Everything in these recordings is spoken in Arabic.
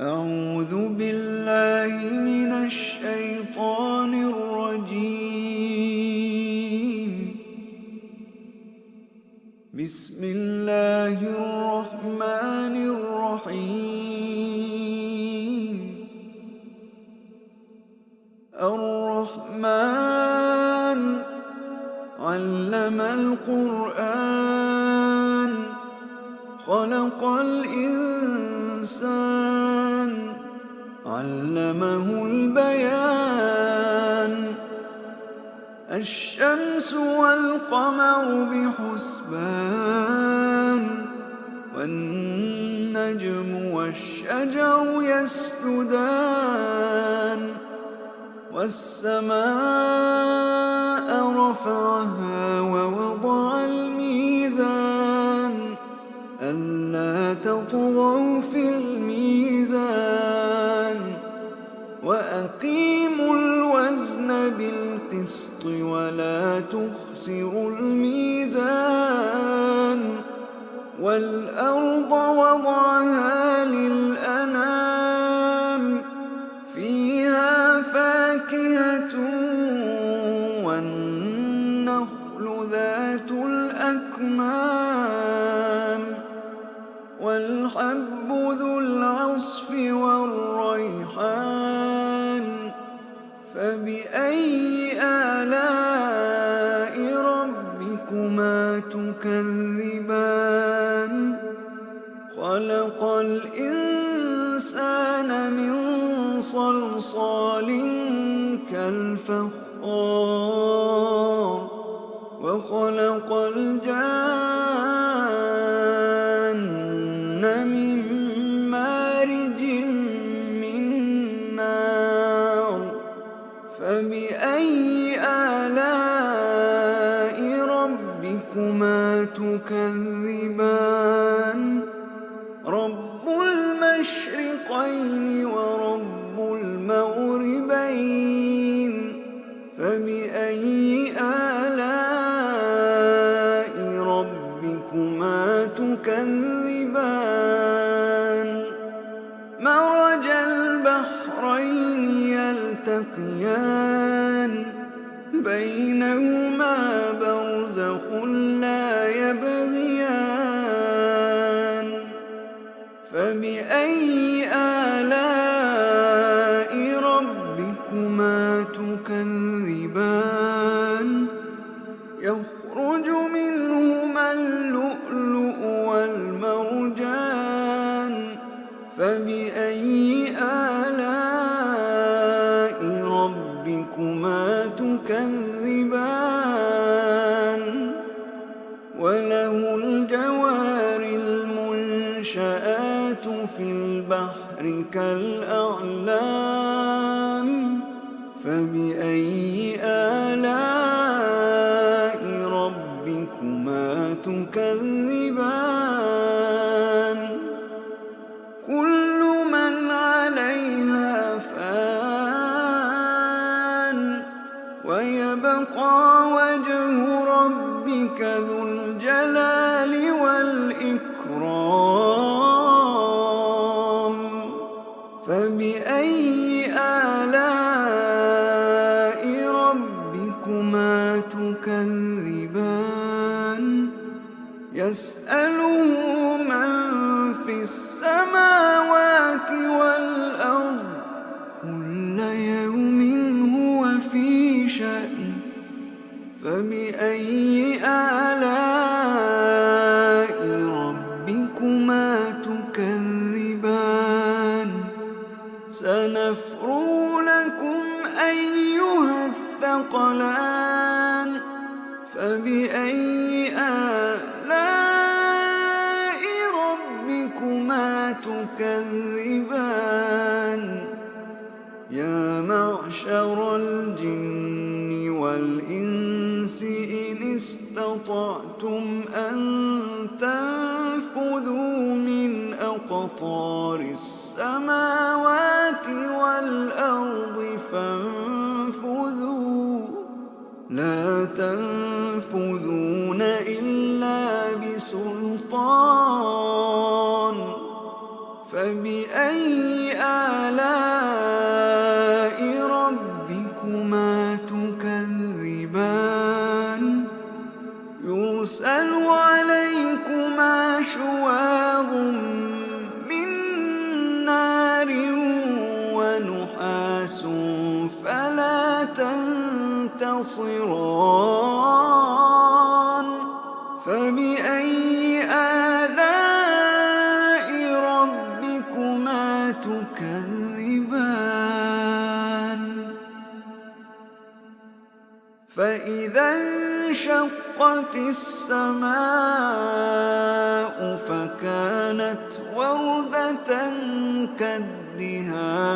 أعوذ بالله من الشيطان الرجيم. بسم الله الرحمن الرحيم. الرحمن علم القرآن. خلق الإنسان علمه البيان. الشمس والقمر بحسبان والنجم والشجر يسجدان والسماء رفعها ووضع بالقسط ولا تخسروا الميزان والأرض وضعها للأنام تكذبان. خلق الإنسان من صلصال كالفخار. وخلق الجان تكذبان. رب المشرقين ورب المغربين فبأي آلاء ربكما تكذبان؟ مرج البحرين يلتقيان بينهما برزخ ربك ذو الجلال والإكرام. فبأي آلاء ربكما تكذبان؟ يسأله من في السماوات والأرض. كل يوم هو في شأن. فبأي فبأي آلاء ربكما تكذبان. يا معشر الجن والإنس إن استطعتم أن تنفذوا من أقطار السماوات لا تنفذون إلا بسلطان. فبأي آلاء ربكما تكذبان؟ يرسل عليكما شواغ من نار ونحاس فلا تنفذون. ينتصران فبأي آلاء ربكما تكذبان؟ فإذا انشقت السماء فكانت وردة كالدهان.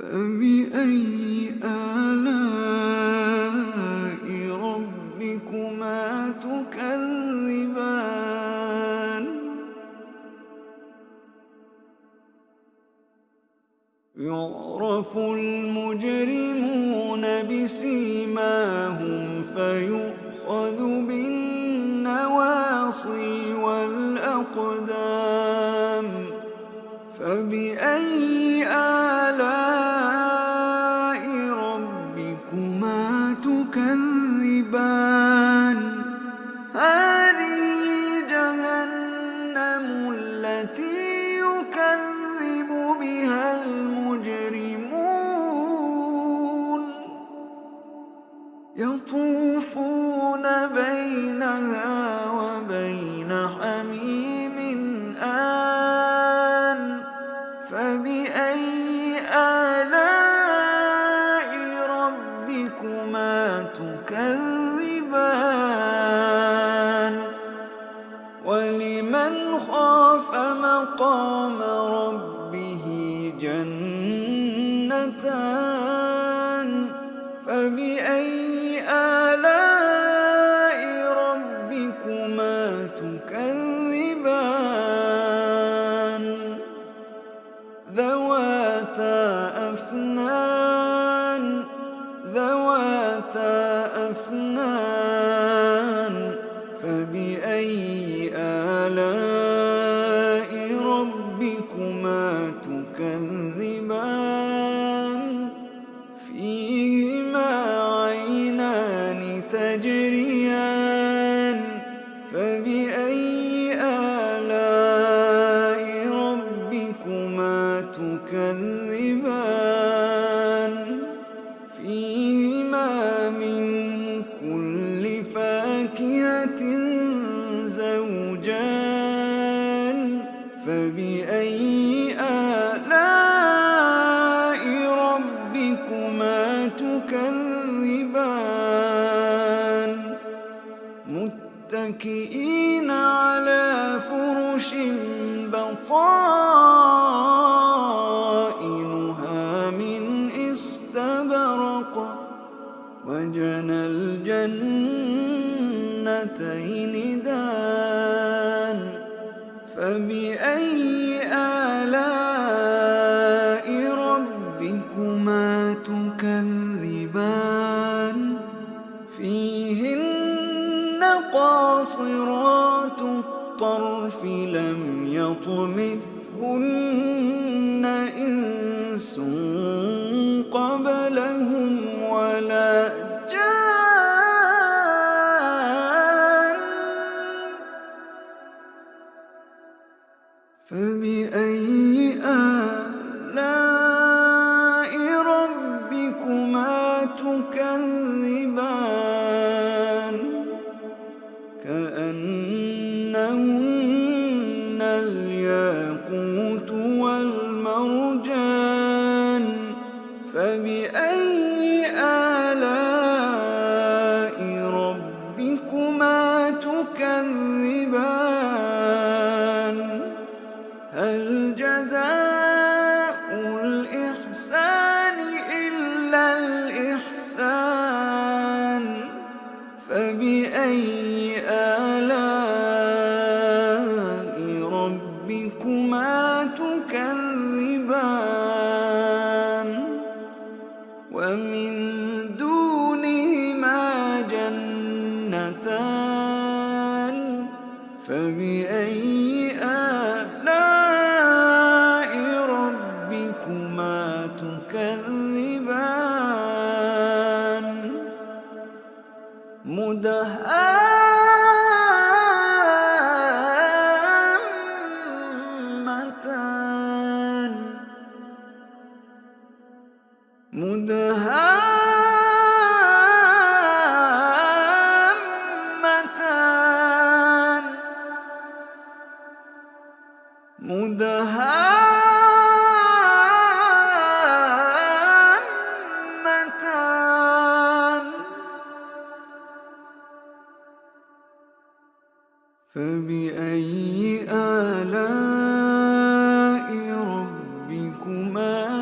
فبأي آلاء ربكما تكذبان؟ يعرف المجرمون بسيماهم فيؤخذ بالنواصي والأقدام. فبأي آلاء متكئين الطرف لم يطمثهن إنس قبلهم ولا جان. فبأي آلام تكذبان هل جزاء الإحسان إلا الإحسان. فبأي آلاء ربكما تكذبان؟ ومن دونهما جنتان. فبأي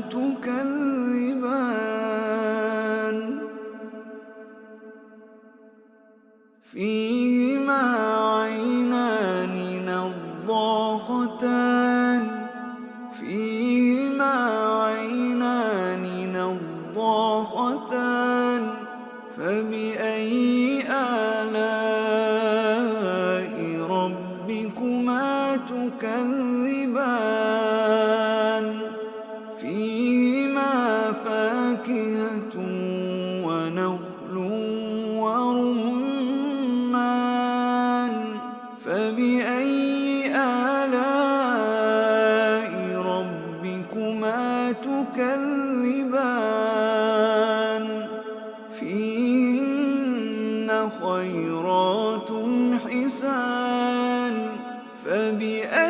ربكما فبأي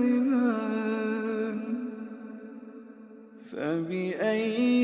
تكذبان فبأي